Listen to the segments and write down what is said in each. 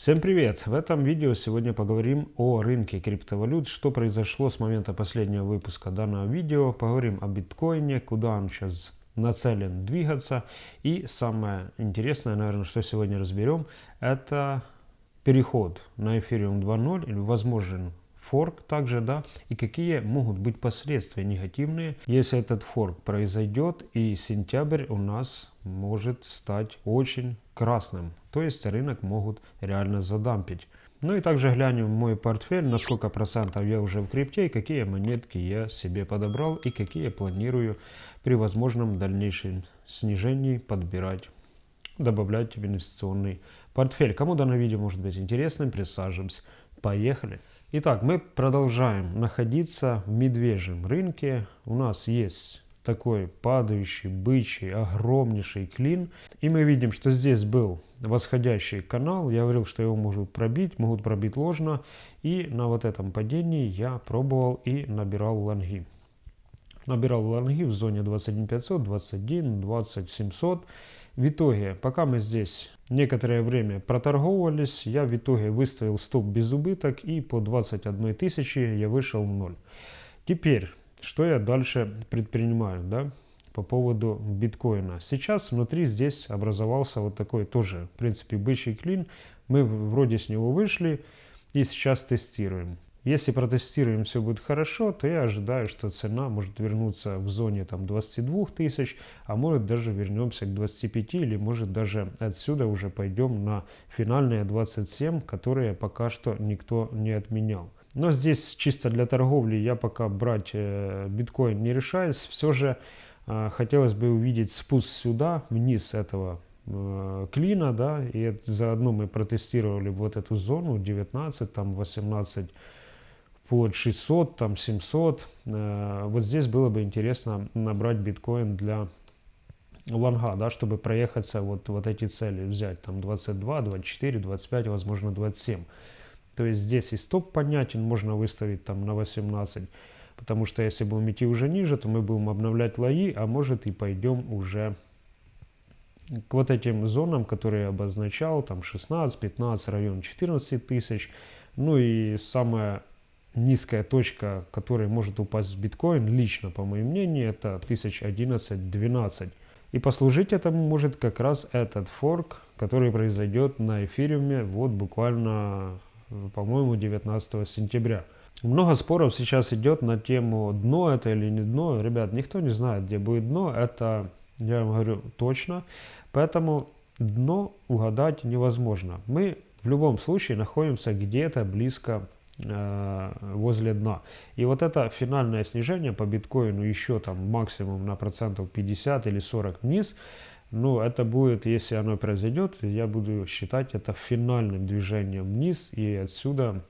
Всем привет! В этом видео сегодня поговорим о рынке криптовалют, что произошло с момента последнего выпуска данного видео, поговорим о биткоине, куда он сейчас нацелен двигаться и самое интересное, наверное, что сегодня разберем, это переход на Ethereum 2.0 или возможен форк также, да, и какие могут быть последствия негативные, если этот форк произойдет и сентябрь у нас может стать очень красным, то есть рынок могут реально задампить. Ну и также глянем мой портфель, на сколько процентов я уже в крипте, и какие монетки я себе подобрал, и какие планирую при возможном дальнейшем снижении подбирать, добавлять в инвестиционный портфель. Кому данное видео может быть интересным, присаживаемся. Поехали! Итак, мы продолжаем находиться в медвежьем рынке. У нас есть такой падающий, бычий, огромнейший клин. И мы видим, что здесь был восходящий канал. Я говорил, что его могут пробить, могут пробить ложно. И на вот этом падении я пробовал и набирал лонги. Набирал лонги в зоне 21500, 21, 20700. В итоге, пока мы здесь некоторое время проторговывались, я в итоге выставил стоп без убыток и по 21 тысячи я вышел в ноль. Теперь, что я дальше предпринимаю, да, по поводу биткоина. Сейчас внутри здесь образовался вот такой тоже, в принципе, бычий клин. Мы вроде с него вышли и сейчас тестируем. Если протестируем, все будет хорошо, то я ожидаю, что цена может вернуться в зоне там 22 тысяч, а может даже вернемся к 25 или может даже отсюда уже пойдем на финальные 27, которые пока что никто не отменял. Но здесь чисто для торговли я пока брать э, биткоин не решаюсь. Все же э, хотелось бы увидеть спуск сюда, вниз этого э, клина, да, и заодно мы протестировали вот эту зону 19, там 18 под 600, там 700. Э, вот здесь было бы интересно набрать биткоин для лонга, да, чтобы проехаться вот, вот эти цели, взять там 22, 24, 25, возможно 27. То есть здесь и стоп понятен, можно выставить там на 18, потому что если будем идти уже ниже, то мы будем обновлять лои, а может и пойдем уже к вот этим зонам, которые я обозначал, там 16, 15, район 14 тысяч. Ну и самое низкая точка, которой может упасть биткоин, лично, по моему мнению, это 1011-12. И послужить этому может как раз этот форк, который произойдет на эфириуме вот буквально, по-моему, 19 сентября. Много споров сейчас идет на тему дно это или не дно. Ребят, никто не знает, где будет дно. Это, я вам говорю, точно. Поэтому дно угадать невозможно. Мы в любом случае находимся где-то близко возле дна. И вот это финальное снижение по биткоину еще там максимум на процентов 50 или 40 вниз, ну, это будет, если оно произойдет, я буду считать это финальным движением вниз, и отсюда,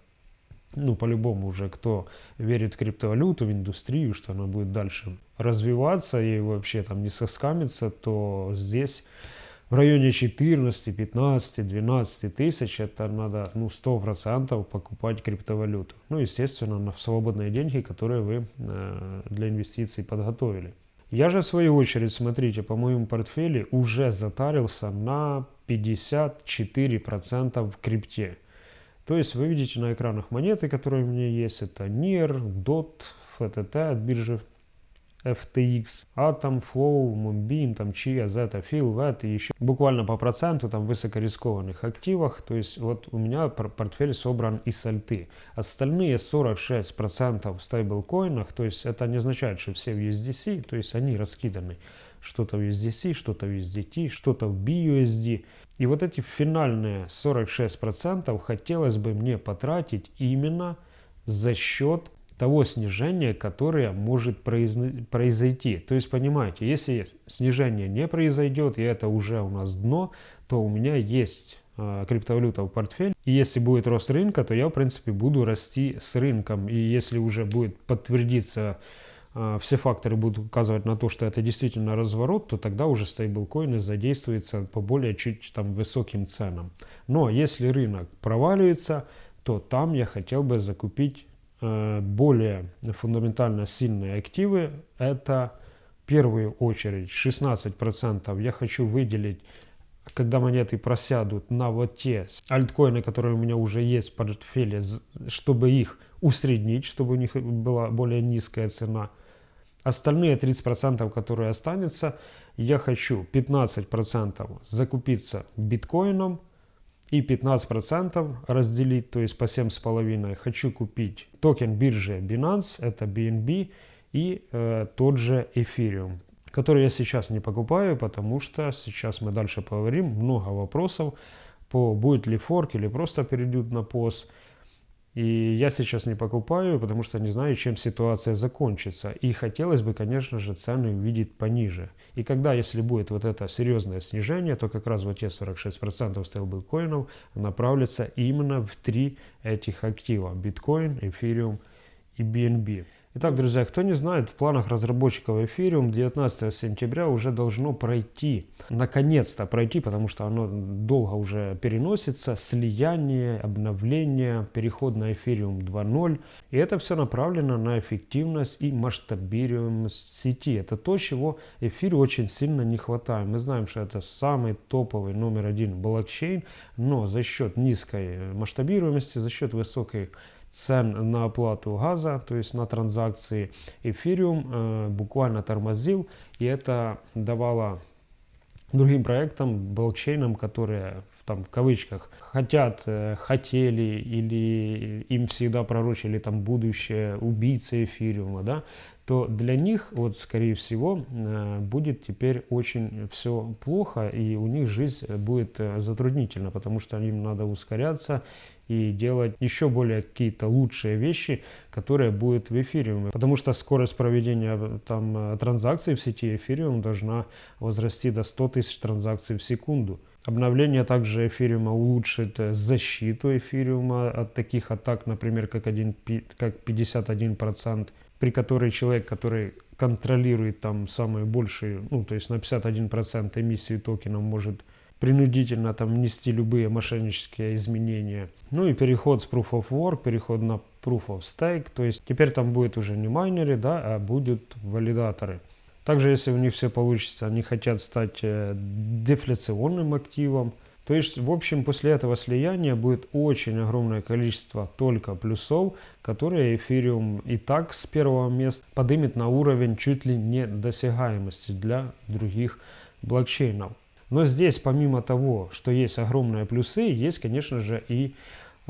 ну, по-любому уже, кто верит в криптовалюту, в индустрию, что она будет дальше развиваться и вообще там не соскамится, то здесь в районе 14, 15, 12 тысяч, это надо ну, 100% покупать криптовалюту. Ну, естественно, на свободные деньги, которые вы э, для инвестиций подготовили. Я же в свою очередь, смотрите, по моему портфелю уже затарился на 54% в крипте. То есть вы видите на экранах монеты, которые у меня есть, это NIR, DOT, FTT от биржи FTX, Atom, Flow, Moonbeam, там Chia, Zeta, Phil, VET и еще буквально по проценту там высокорискованных активах. То есть вот у меня портфель собран из альты. Остальные 46% в стейблкоинах, то есть это не означает, что все в USDC, то есть они раскиданы. Что-то в USDC, что-то в USDT, что-то в BUSD. И вот эти финальные 46% хотелось бы мне потратить именно за счет того снижения, которое может произойти. То есть, понимаете, если снижение не произойдет, и это уже у нас дно, то у меня есть э, криптовалюта в портфель. И если будет рост рынка, то я, в принципе, буду расти с рынком. И если уже будет подтвердиться, э, все факторы будут указывать на то, что это действительно разворот, то тогда уже стейблкоины задействуются по более чуть там высоким ценам. Но если рынок проваливается, то там я хотел бы закупить более фундаментально сильные активы, это в первую очередь 16% я хочу выделить когда монеты просядут на вот те альткоины, которые у меня уже есть в портфеле, чтобы их усреднить, чтобы у них была более низкая цена. Остальные 30%, которые останутся, я хочу 15% закупиться биткоином и 15% разделить, то есть по 7,5. Хочу купить токен биржи Binance, это BNB, и э, тот же Ethereum который я сейчас не покупаю, потому что сейчас мы дальше поговорим, много вопросов по будет ли форк или просто перейдут на пост. И я сейчас не покупаю, потому что не знаю, чем ситуация закончится. И хотелось бы, конечно же, цены увидеть пониже. И когда, если будет вот это серьезное снижение, то как раз вот те 46% стейблкоинов направятся именно в три этих актива. Биткоин, эфириум и BNB. Итак, друзья, кто не знает, в планах разработчиков Ethereum 19 сентября уже должно пройти, наконец-то пройти, потому что оно долго уже переносится, слияние, обновление, переход на Ethereum 2.0. И это все направлено на эффективность и масштабируемость сети. Это то, чего эфиру очень сильно не хватает. Мы знаем, что это самый топовый номер один блокчейн, но за счет низкой масштабируемости, за счет высокой цен на оплату газа, то есть на транзакции, эфириум э, буквально тормозил, и это давало другим проектам, блокчейнам, которые там в кавычках хотят, э, хотели или им всегда пророчили там будущее убийцы эфириума, да, то для них, вот скорее всего, э, будет теперь очень все плохо, и у них жизнь будет затруднительна, потому что им надо ускоряться и делать еще более какие-то лучшие вещи, которые будут в эфириуме. Потому что скорость проведения э, там транзакций в сети эфириум должна возрасти до 100 тысяч транзакций в секунду. Обновление также эфириума улучшит защиту эфириума от таких атак, например, как, 1, как 51% при которой человек, который контролирует там самые большие, ну, то есть на 51% эмиссии токенов может принудительно там внести любые мошеннические изменения. Ну и переход с Proof of Work, переход на Proof of Stake, то есть теперь там будет уже не майнеры, да, а будут валидаторы. Также, если у них все получится, они хотят стать э, дефляционным активом, то есть, в общем, после этого слияния будет очень огромное количество только плюсов, которые эфириум и так с первого места поднимет на уровень чуть ли не досягаемости для других блокчейнов. Но здесь, помимо того, что есть огромные плюсы, есть, конечно же, и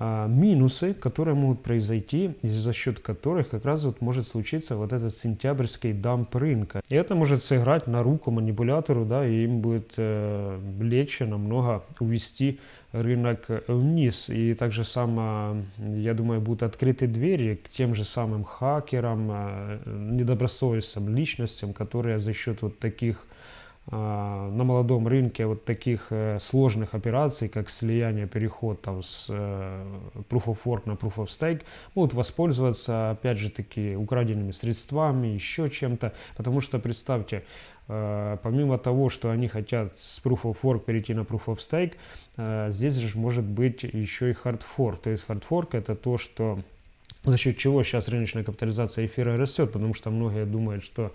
а, минусы, которые могут произойти, и за счет которых как раз вот может случиться вот этот сентябрьский дамп рынка. И это может сыграть на руку манипулятору, да, и им будет э, легче намного увести рынок вниз. И также само, я думаю, будут открыты двери к тем же самым хакерам, э, недобросовестным личностям, которые за счет вот таких на молодом рынке вот таких э, сложных операций, как слияние, переход там, с э, Proof of Work на Proof of Stake, будут воспользоваться, опять же таки, украденными средствами, еще чем-то. Потому что, представьте, э, помимо того, что они хотят с Proof of Work перейти на Proof of Stake, здесь же может быть еще и Hard Fork. То есть Hard Fork это то, что за счет чего сейчас рыночная капитализация эфира растет, потому что многие думают, что а,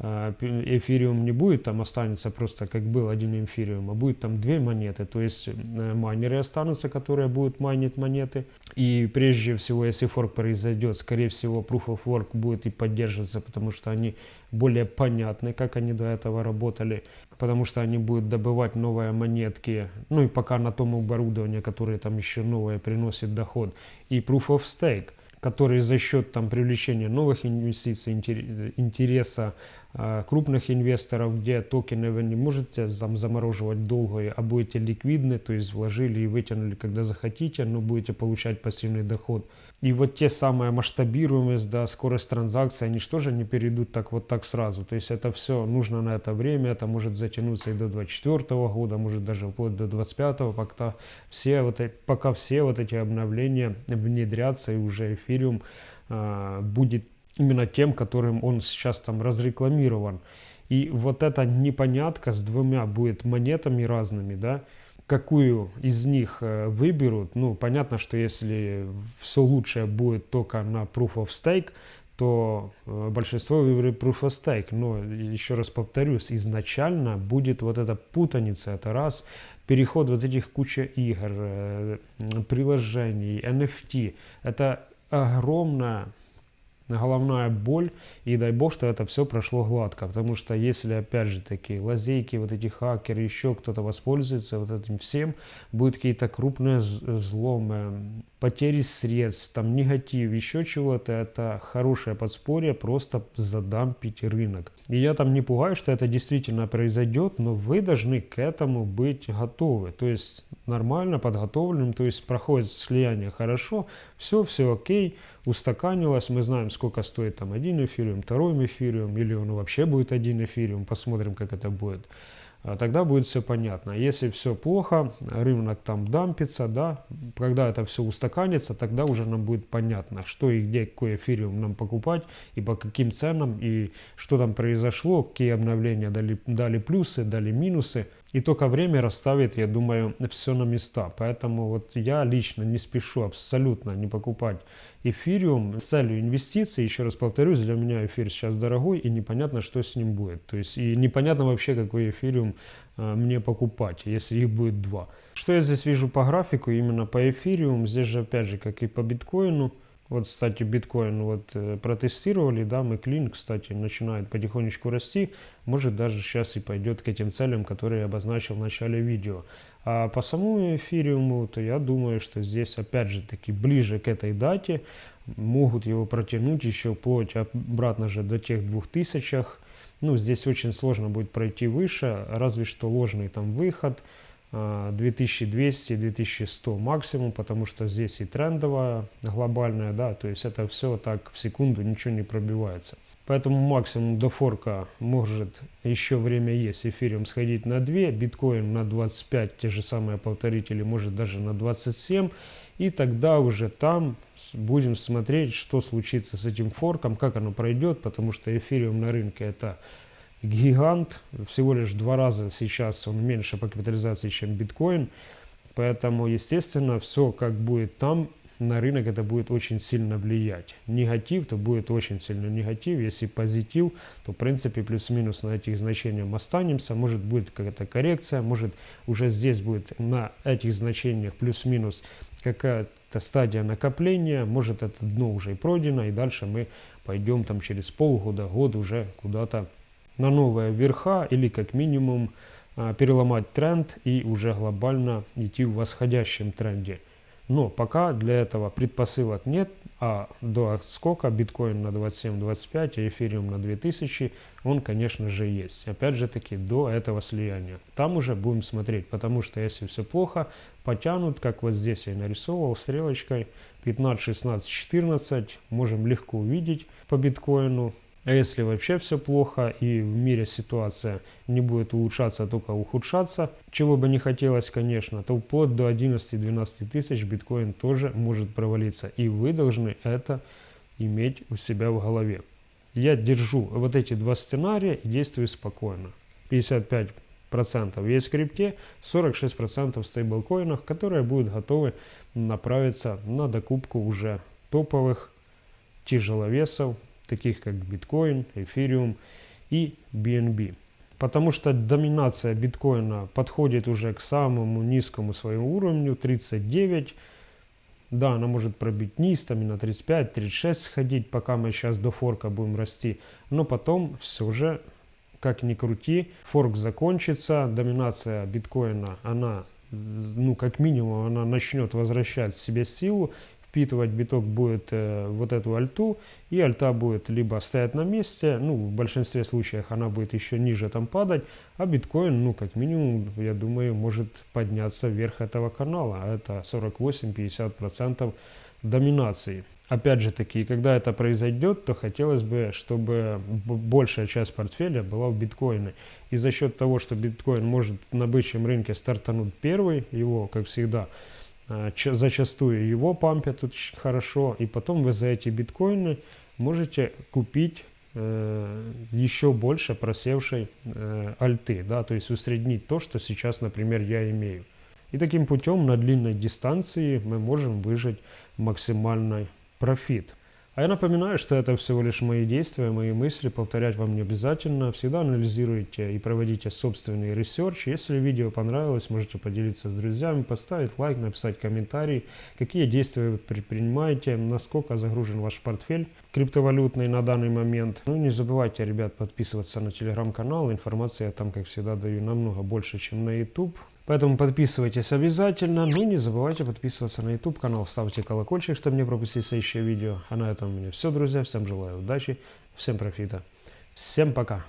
эфириум не будет там останется просто как был один эфириум, а будет там две монеты, то есть э, майнеры останутся, которые будут майнить монеты. И прежде всего, если форк произойдет, скорее всего, Proof of Work будет и поддерживаться, потому что они более понятны, как они до этого работали, потому что они будут добывать новые монетки, ну и пока на том оборудовании, которое там еще новое приносит доход, и Proof of Stake который за счет там, привлечения новых инвестиций, интереса крупных инвесторов, где токены вы не можете там, замороживать долго, а будете ликвидны, то есть вложили и вытянули, когда захотите, но будете получать пассивный доход – и вот те самые масштабируемость, да, скорость транзакции, они же не перейдут так вот так сразу. То есть это все нужно на это время, это может затянуться и до 2024 года, может даже вплоть до 2025, пока все вот, пока все вот эти обновления внедрятся и уже эфириум а, будет именно тем, которым он сейчас там разрекламирован. И вот эта непонятка с двумя будет монетами разными, да, какую из них э, выберут, ну, понятно, что если все лучшее будет только на Proof of Stake, то э, большинство выберет Proof of Stake. Но, еще раз повторюсь, изначально будет вот эта путаница, это раз. переход вот этих куча игр, э, приложений, NFT, это огромная головная боль, и дай бог, что это все прошло гладко, потому что если, опять же, такие лазейки, вот эти хакеры, еще кто-то воспользуется вот этим всем, будут какие-то крупные взломы, потери средств, там негатив, еще чего-то, это хорошее подспорье просто задампить рынок. И я там не пугаю, что это действительно произойдет, но вы должны к этому быть готовы, то есть нормально подготовленным, то есть проходит слияние хорошо, все, все окей, устаканилось, мы знаем, сколько стоит там один эфириум, второй эфириум, или он вообще будет один эфириум, посмотрим, как это будет. А тогда будет все понятно. Если все плохо, рынок там дампится, да, когда это все устаканится, тогда уже нам будет понятно, что и где, какой эфириум нам покупать, и по каким ценам, и что там произошло, какие обновления дали, дали плюсы, дали минусы. И только время расставит, я думаю, все на места. Поэтому вот я лично не спешу абсолютно не покупать эфириум с целью инвестиций. Еще раз повторюсь, для меня эфир сейчас дорогой и непонятно, что с ним будет. То есть и непонятно вообще, какой эфириум э, мне покупать, если их будет два. Что я здесь вижу по графику, именно по эфириум, здесь же опять же, как и по биткоину, вот, кстати, биткоин вот э, протестировали, да, мы клин, кстати, начинает потихонечку расти, может даже сейчас и пойдет к этим целям, которые я обозначил в начале видео. А по самому эфириуму, то я думаю, что здесь опять же таки ближе к этой дате могут его протянуть еще вплоть обратно же до тех двух тысячах. Ну, здесь очень сложно будет пройти выше, разве что ложный там выход – 2200-2100 максимум, потому что здесь и трендовая глобальная, да, то есть это все так в секунду ничего не пробивается. Поэтому максимум до форка может еще время есть эфириум сходить на 2, биткоин на 25, те же самые повторители, может даже на 27. И тогда уже там будем смотреть, что случится с этим форком, как оно пройдет, потому что эфириум на рынке это гигант, всего лишь два раза сейчас он меньше по капитализации, чем биткоин. Поэтому, естественно, все как будет там, на рынок это будет очень сильно влиять. Негатив, то будет очень сильно негатив. Если позитив, то в принципе плюс-минус на этих значениях останемся. Может будет какая-то коррекция, может уже здесь будет на этих значениях плюс-минус какая-то стадия накопления, может это дно уже и пройдено, и дальше мы пойдем там через полгода, год уже куда-то на новые верха или как минимум а, переломать тренд и уже глобально идти в восходящем тренде. Но пока для этого предпосылок нет, а до отскока биткоин на 27-25, а эфириум на 2000, он, конечно же, есть. Опять же таки, до этого слияния. Там уже будем смотреть, потому что если все плохо, потянут, как вот здесь я нарисовал стрелочкой, 15, 16, 14, можем легко увидеть по биткоину. А если вообще все плохо и в мире ситуация не будет улучшаться, а только ухудшаться, чего бы не хотелось, конечно, то вплоть до 11-12 тысяч биткоин тоже может провалиться. И вы должны это иметь у себя в голове. Я держу вот эти два сценария и действую спокойно. 55% есть в крипте, 46% в стейблкоинах, которые будут готовы направиться на докупку уже топовых тяжеловесов, таких как биткоин, эфириум и BNB. Потому что доминация биткоина подходит уже к самому низкому своему уровню, 39. Да, она может пробить низ, там и на 35-36 сходить, пока мы сейчас до форка будем расти. Но потом все же, как ни крути, форк закончится, доминация биткоина, она, ну, как минимум, она начнет возвращать себе силу, впитывать биток будет э, вот эту альту, и альта будет либо стоять на месте, ну, в большинстве случаев она будет еще ниже там падать, а биткоин, ну, как минимум, я думаю, может подняться вверх этого канала, а это 48-50% доминации. Опять же таки, когда это произойдет, то хотелось бы, чтобы большая часть портфеля была в биткоине. И за счет того, что биткоин может на бычьем рынке стартануть первый, его, как всегда, зачастую его пампят очень хорошо, и потом вы за эти биткоины можете купить э, еще больше просевшей э, альты, да, то есть усреднить то, что сейчас, например, я имею. И таким путем на длинной дистанции мы можем выжать максимальный профит. А я напоминаю, что это всего лишь мои действия, мои мысли, повторять вам не обязательно. Всегда анализируйте и проводите собственный research. Если видео понравилось, можете поделиться с друзьями, поставить лайк, написать комментарий, какие действия вы предпринимаете, насколько загружен ваш портфель криптовалютный на данный момент. Ну не забывайте, ребят, подписываться на телеграм-канал. Информации я там, как всегда, даю намного больше, чем на YouTube. Поэтому подписывайтесь обязательно. Ну не забывайте подписываться на YouTube канал, ставьте колокольчик, чтобы не пропустить следующее видео. А на этом у меня все, друзья. Всем желаю удачи, всем профита. Всем пока.